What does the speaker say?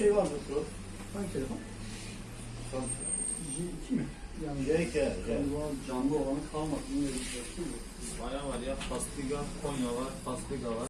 Şey var mı? Hangi telefon? J2 mi? Yani JK. galiba canlı olanı kalmadı. Şey Bayağı var ya. Pastiga, Konya var, Pastiga var.